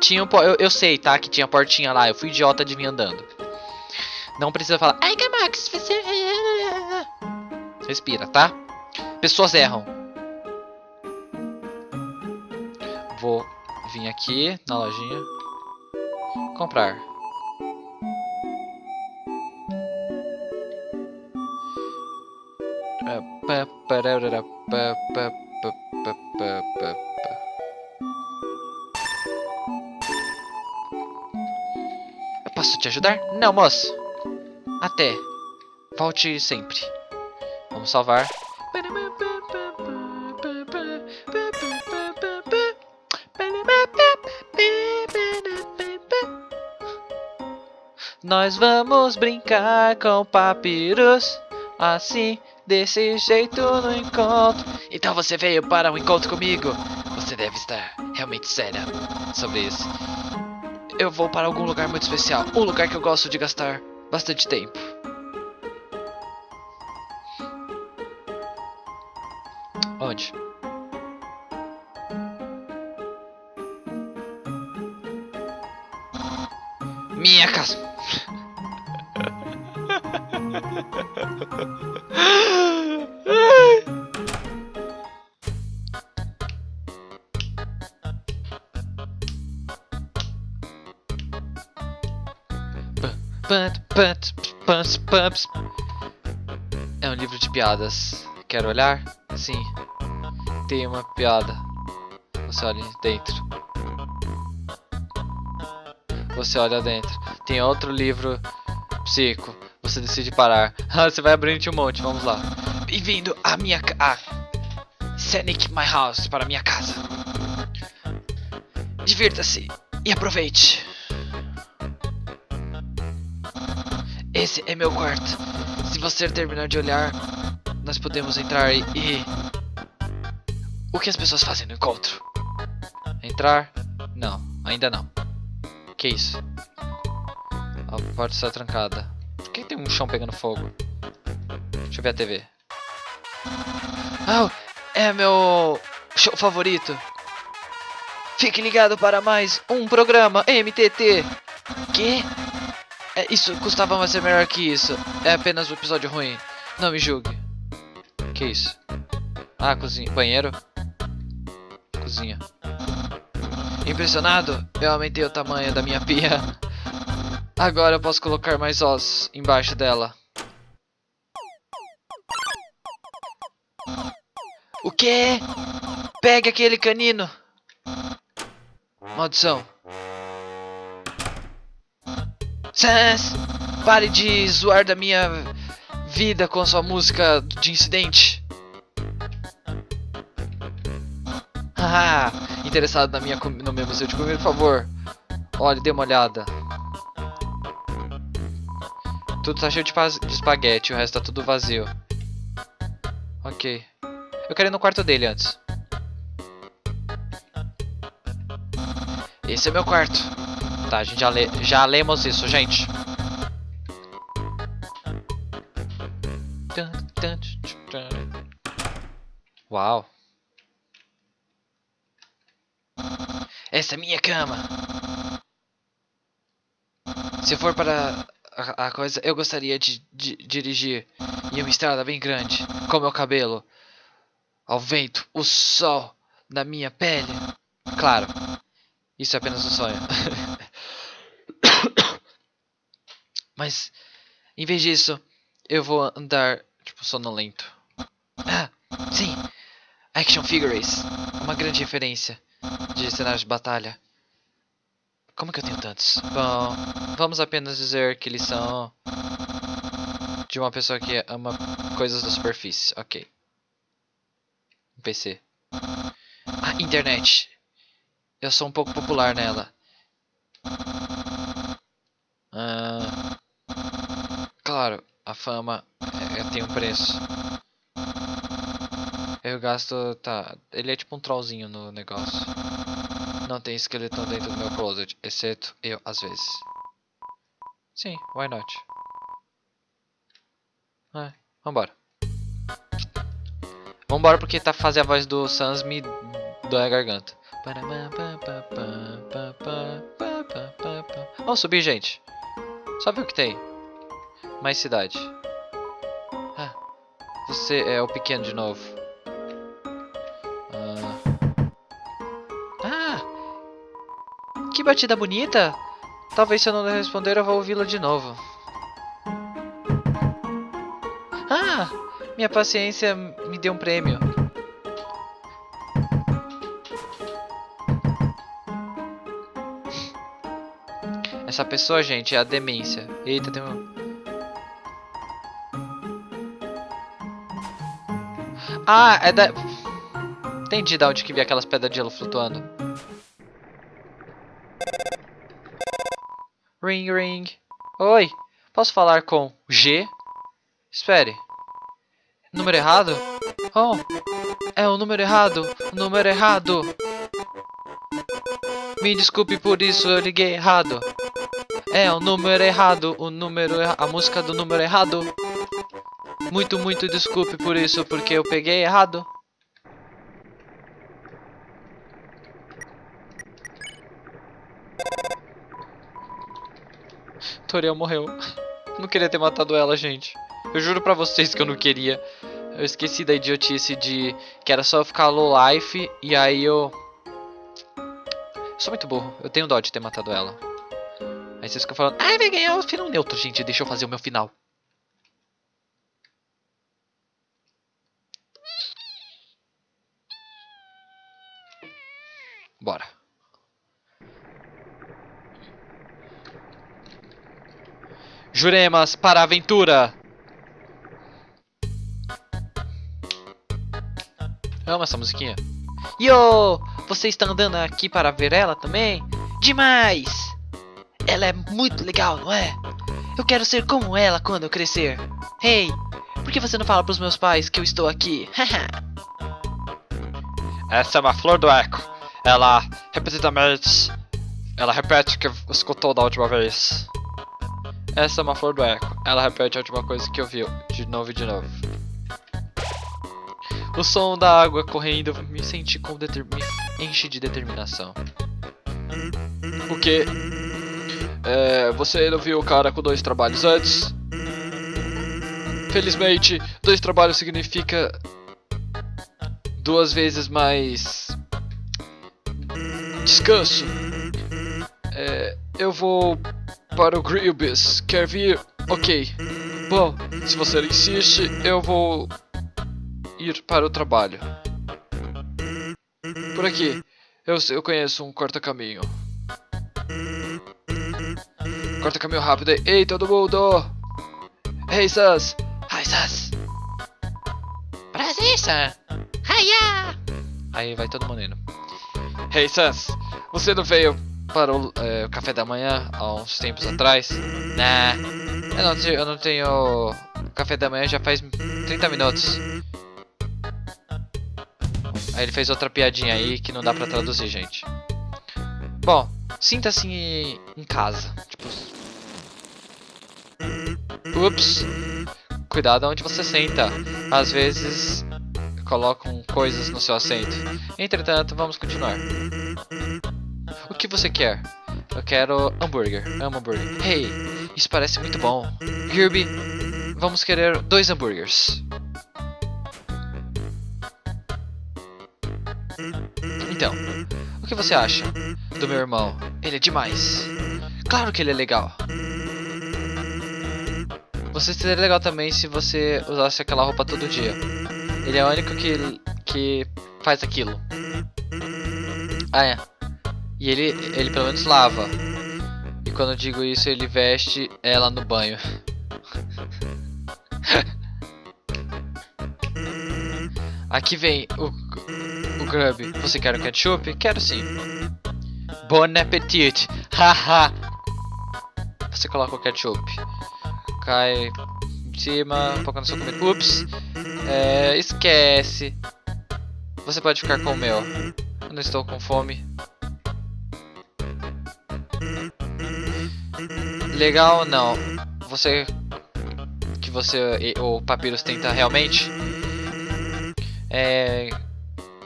Tinha um, eu, eu sei, tá? Que tinha portinha lá. Eu fui idiota de vir andando. Não precisa falar. Ai, Max, você. Respira, tá? Pessoas erram. Vou vir aqui na lojinha. Comprar. Pá, posso te ajudar? Não, moço. Até. Volte sempre. Vamos salvar. Nós vamos brincar com papiros. Assim, desse jeito no encontro. Então você veio para um encontro comigo? Você deve estar realmente séria sobre isso. Eu vou para algum lugar muito especial. Um lugar que eu gosto de gastar bastante tempo. Onde? Minha casa. É um livro de piadas. Quer olhar? Sim. Tem uma piada. Você olha dentro. Você olha dentro. Tem outro livro psico. Você decide parar. Ah, você vai abrindo um monte. Vamos lá. Bem-vindo à minha ca... Ah. Scenic My House para minha casa. Divirta-se e aproveite. Esse é meu quarto. Se você terminar de olhar, nós podemos entrar e... O que as pessoas fazem no encontro? Entrar? Não, ainda não. Que isso? A porta está trancada. Por que tem um chão pegando fogo? Deixa eu ver a TV. Oh, é meu show favorito. Fique ligado para mais um programa MTT. Que? É, isso custava mais ser melhor que isso. É apenas um episódio ruim. Não me julgue. Que isso? Ah, cozinha. Banheiro? Cozinha. Impressionado? Eu aumentei o tamanho da minha pia. Agora eu posso colocar mais ossos embaixo dela. O quê? Pegue aquele canino. Maldição. Sans, pare de zoar da minha vida com sua música de incidente. Ah, interessado na minha no meu museu de comida, por favor. Olha, dê uma olhada. Tudo tá cheio de, de espaguete, o resto tá tudo vazio. Ok. Eu quero ir no quarto dele antes. Esse é meu quarto. Gente já, já lemos isso, gente. Uau. Essa é minha cama. Se for para a, a coisa, eu gostaria de, de dirigir em uma estrada bem grande, com meu cabelo, ao vento, o sol na minha pele. Claro, isso é apenas um sonho. Mas, em vez disso, eu vou andar, tipo, sonolento. Ah, sim! Action Figures, uma grande referência de cenários de batalha. Como que eu tenho tantos? Bom, vamos apenas dizer que eles são de uma pessoa que ama coisas da superfície. Ok. Um PC. Ah, internet. Eu sou um pouco popular nela. Ah, claro, a fama é, tem um preço. Eu gasto. Tá. Ele é tipo um trollzinho no negócio. Não tem esqueleto dentro do meu closet, exceto eu às vezes. Sim, why not? É, vambora. Vambora porque tá fazer a voz do Sans me dói a garganta. Vamos subir, gente. Ver o que tem. Mais cidade. Ah, você é o pequeno de novo. Ah. ah! Que batida bonita! Talvez se eu não responder eu vou ouvi-la de novo. Ah! Minha paciência me deu um prêmio. Essa pessoa, gente, é a demência. Eita, tem um... Ah, é da... Entendi de onde que vi aquelas pedras de gelo flutuando. Ring, ring. Oi, posso falar com G? Espere. Número errado? Oh, é o número errado. Número errado. Me desculpe por isso, eu liguei errado. É o número errado, o número erra a música do número errado. Muito, muito desculpe por isso, porque eu peguei errado. Toriel morreu. Não queria ter matado ela, gente. Eu juro pra vocês que eu não queria. Eu esqueci da idiotice de que era só ficar low life e aí eu... Sou muito burro. Eu tenho dó de ter matado ela. Aí vocês ficam falando, ai, vai ganhar o final neutro, gente. Deixa eu fazer o meu final. Bora. Juremas para a aventura! Amo essa musiquinha. Yo! Você está andando aqui para ver ela também? Demais! Ela é muito legal, não é? Eu quero ser como ela quando eu crescer. Hey, por que você não fala pros meus pais que eu estou aqui? Essa é uma flor do eco. Ela repetidamente. Ela repete o que escutou da última vez. Essa é uma flor do eco. Ela repete a última coisa que ouviu. De novo e de novo. O som da água correndo me senti com me enche de determinação. O que? É, você não viu o cara com dois trabalhos antes? Felizmente, dois trabalhos significa duas vezes mais descanso. É, eu vou para o Grillbis. Quer vir? Ok. Bom, se você insiste, eu vou ir para o trabalho. Por aqui. Eu, eu conheço um corta-caminho. Corta-caminho rápido. Ei, todo mundo! Hey, Sans! Hi, Sans! Prazer, Sans! Hiya! Aí vai todo mundo indo. Hey, Sans! Você não veio para o, é, café da manhã há uns tempos atrás? Nah, eu não, eu não tenho café da manhã já faz 30 minutos. Aí ele fez outra piadinha aí que não dá pra traduzir, gente. Bom, sinta-se em casa. Tipo... Ups. Cuidado onde você senta. Às vezes colocam coisas no seu assento. Entretanto, vamos continuar. Que você quer? Eu quero hambúrguer. Amo hambúrguer. Hey, isso parece muito bom. Kirby, vamos querer dois hambúrgueres. Então, o que você acha do meu irmão? Ele é demais. Claro que ele é legal. Você seria legal também se você usasse aquela roupa todo dia. Ele é o único que, que faz aquilo. Ah, é. E ele, ele pelo menos lava. E quando eu digo isso, ele veste ela no banho. Aqui vem o, o Grub. Você quer um ketchup? Quero sim. Bon appetit. Haha. Você coloca o ketchup. Cai em cima, um pouco na sua comida. Ups. É, esquece. Você pode ficar com o meu. Eu não estou com fome. Legal não. Você que você o Papyrus tenta realmente é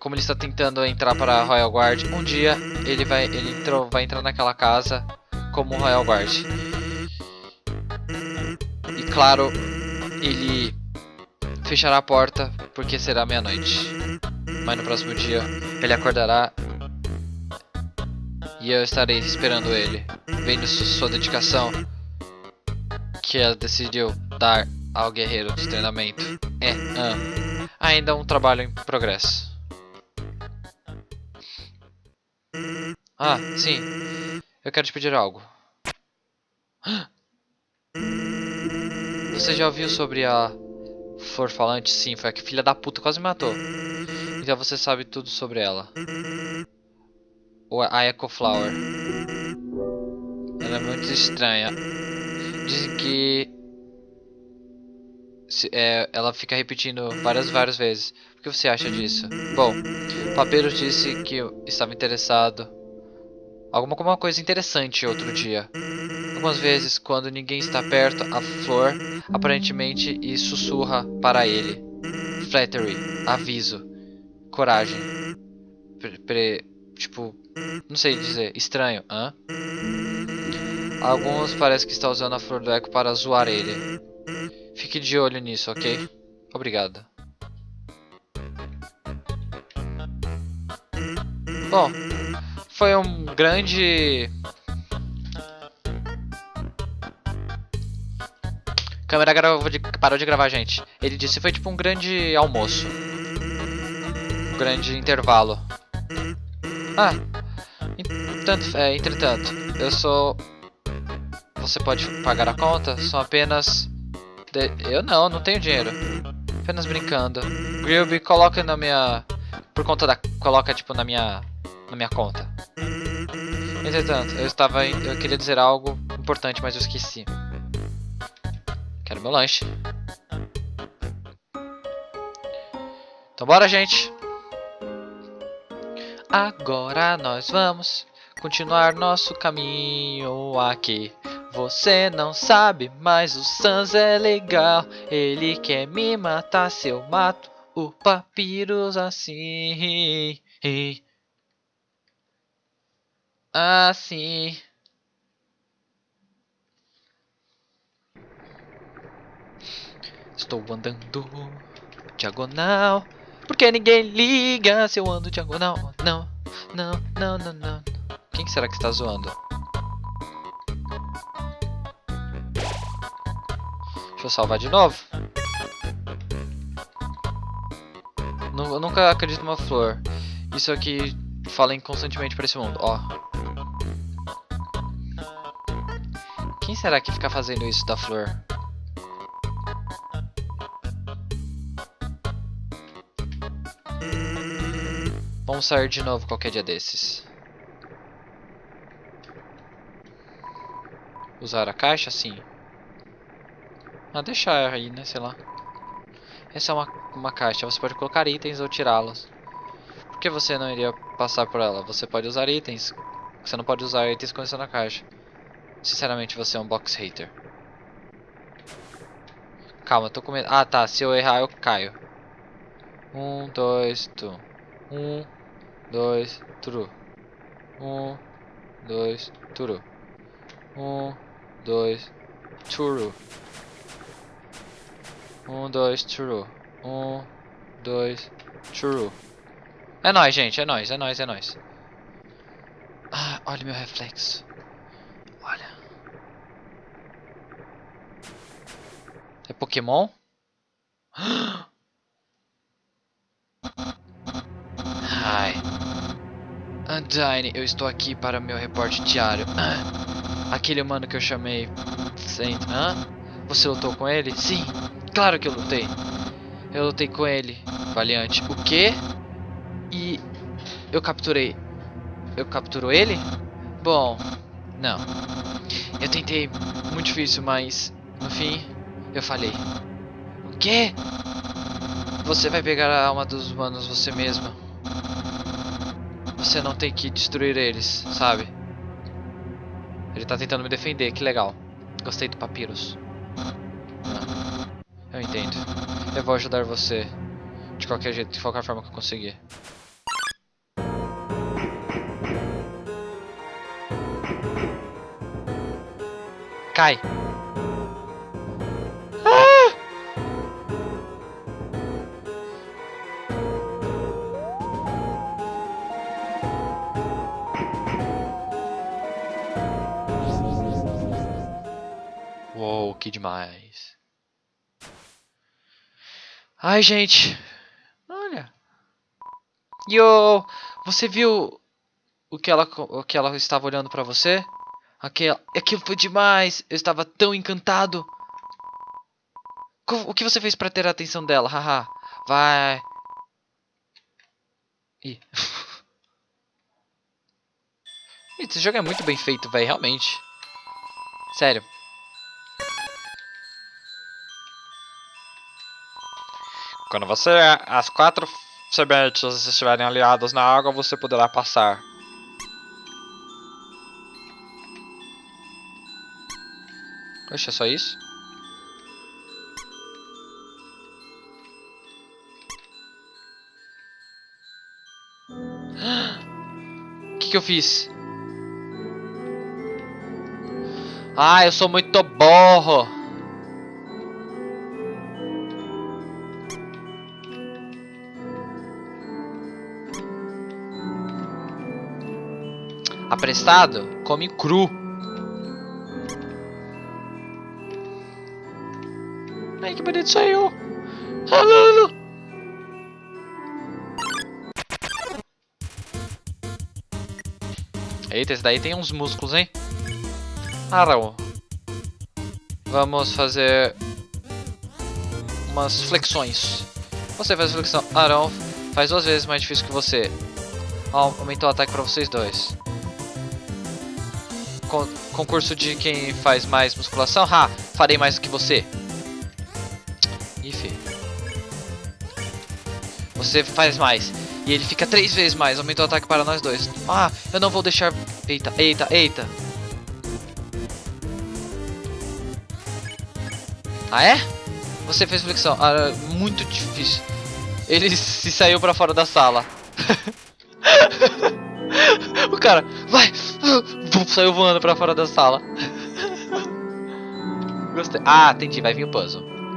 como ele está tentando entrar para a Royal Guard, um dia ele vai, ele entrou, vai entrar naquela casa como Royal Guard. E claro, ele fechará a porta porque será meia-noite. Mas no próximo dia ele acordará e eu estarei esperando ele, vendo sua dedicação que ela decidiu dar ao guerreiro de treinamento. É, ah, ainda um trabalho em progresso. Ah, sim. Eu quero te pedir algo. Você já ouviu sobre a flor falante? Sim, foi a que filha da puta quase me matou. Então você sabe tudo sobre ela. A Echo Flower. Ela é muito estranha. Dizem que se, é, ela fica repetindo várias várias vezes. O que você acha disso? Bom, Papiro disse que estava interessado. Alguma, alguma coisa interessante outro dia. Algumas vezes, quando ninguém está perto, a flor aparentemente e sussurra para ele. Flattery, aviso, coragem. Pre, pre, tipo, não sei dizer, estranho, hã? Alguns parece que está usando a flor do eco para zoar ele. Fique de olho nisso, ok? Obrigado. Bom, foi um grande... A câmera gravou de... parou de gravar, gente. Ele disse foi tipo um grande almoço. Um grande intervalo. Ah, entretanto, é, entretanto, eu sou... Você pode pagar a conta? São apenas... De... Eu não, não tenho dinheiro. Apenas brincando. Grilby, coloca na minha... Por conta da... Coloca, tipo, na minha... Na minha conta. Entretanto, eu estava... Eu queria dizer algo importante, mas eu esqueci. Quero meu lanche. Então bora, gente. Agora nós vamos continuar nosso caminho aqui. Você não sabe, mas o Sans é legal. Ele quer me matar se eu mato o Papyrus assim. Assim. Estou andando diagonal. Porque ninguém liga se eu ando diagonal. Não, não, não, não, não. Quem será que está zoando? Deixa eu salvar de novo. Eu nunca acredito numa flor. Isso aqui fala constantemente para esse mundo. Ó. Quem será que fica fazendo isso da flor? Vamos sair de novo qualquer dia desses. Usar a caixa? Sim. Ah, deixar aí, né? Sei lá. Essa é uma, uma caixa. Você pode colocar itens ou tirá-los. Por que você não iria passar por ela? Você pode usar itens. Você não pode usar itens quando está na caixa. Sinceramente, você é um box hater. Calma, tô com medo. Ah, tá. Se eu errar, eu caio. Um, dois, tu. Um, dois, true. Um, dois, true. Um, dois, true. Um, dois, true. Um, dois, true. É nóis, gente, é nóis, é nóis, é nóis. Ah, olha meu reflexo. Olha. É Pokémon? Ai. Undyne, eu estou aqui para meu reporte diário. Aquele humano que eu chamei... Saint... Hã? Você lutou com ele? Sim, claro que eu lutei. Eu lutei com ele, Valiante. O quê? E... Eu capturei... Eu capturou ele? Bom... Não. Eu tentei... Muito difícil, mas... No fim... Eu falhei. O quê? Você vai pegar a alma dos humanos você mesma. Você não tem que destruir eles, sabe? Ele tá tentando me defender, que legal. Gostei do Papyrus. Eu entendo. Eu vou ajudar você. De qualquer jeito, de qualquer forma que eu conseguir. Cai! Ai, gente. Olha. Yo! Você viu o que ela, o que ela estava olhando pra você? Aquilo, aquilo foi demais. Eu estava tão encantado. O que você fez pra ter a atenção dela? Haha. Vai. Ih, Esse jogo é muito bem feito, velho. Realmente. Sério. Quando você as quatro sementes estiverem aliadas na água, você poderá passar. Oxe, é só isso? O que, que eu fiz? Ah, eu sou muito borro. Aprestado? Come cru. Ai, que bonito saiu. Falando. Eita, esse daí tem uns músculos, hein? Arão. Vamos fazer umas flexões. Você faz flexão. Arão faz duas vezes mais difícil que você. Au- Aumentou o ataque pra vocês dois. Con- concurso de quem faz mais musculação? Ha! Farei mais do que você. Ih, fi. Você faz mais. E ele fica três vezes mais. Aumentou o ataque para nós dois. Ah, eu não vou deixar. Eita, eita, eita. Ah, é? Você fez flexão. Ah, muito difícil. Ele se saiu pra fora da sala. o cara, vai! Vum, Saiu voando pra fora da sala. Gostei. Ah, entendi. Vai vir o puzzle.